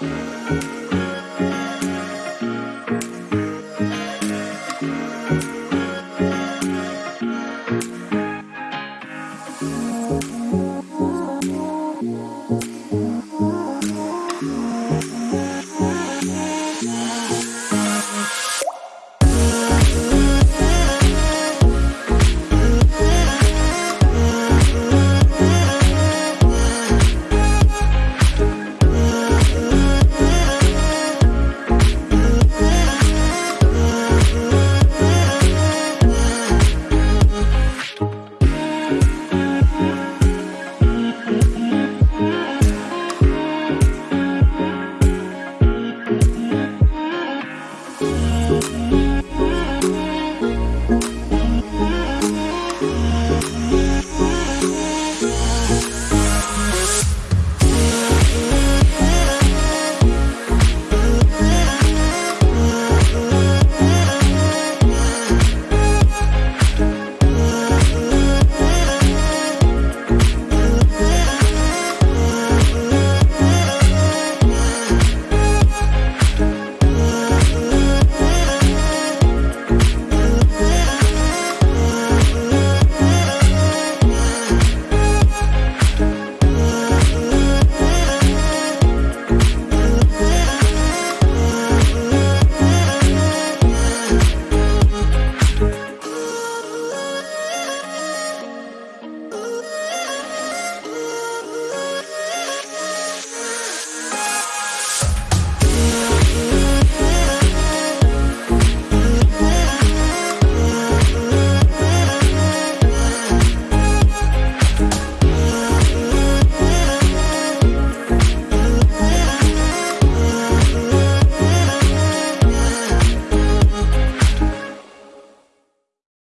Música Mm-hmm.